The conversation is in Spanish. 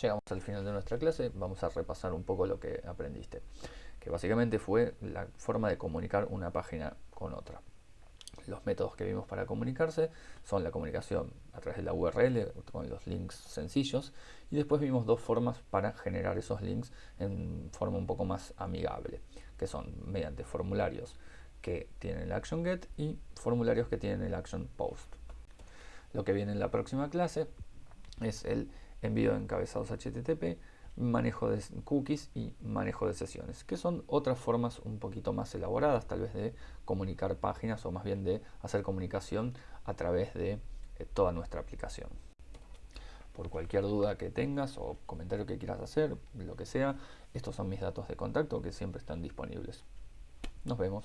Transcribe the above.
Llegamos al final de nuestra clase, vamos a repasar un poco lo que aprendiste, que básicamente fue la forma de comunicar una página con otra. Los métodos que vimos para comunicarse son la comunicación a través de la URL con los links sencillos y después vimos dos formas para generar esos links en forma un poco más amigable, que son mediante formularios que tienen el action get y formularios que tienen el action post. Lo que viene en la próxima clase es el envío de encabezados HTTP, manejo de cookies y manejo de sesiones, que son otras formas un poquito más elaboradas tal vez de comunicar páginas o más bien de hacer comunicación a través de eh, toda nuestra aplicación. Por cualquier duda que tengas o comentario que quieras hacer, lo que sea, estos son mis datos de contacto que siempre están disponibles. Nos vemos.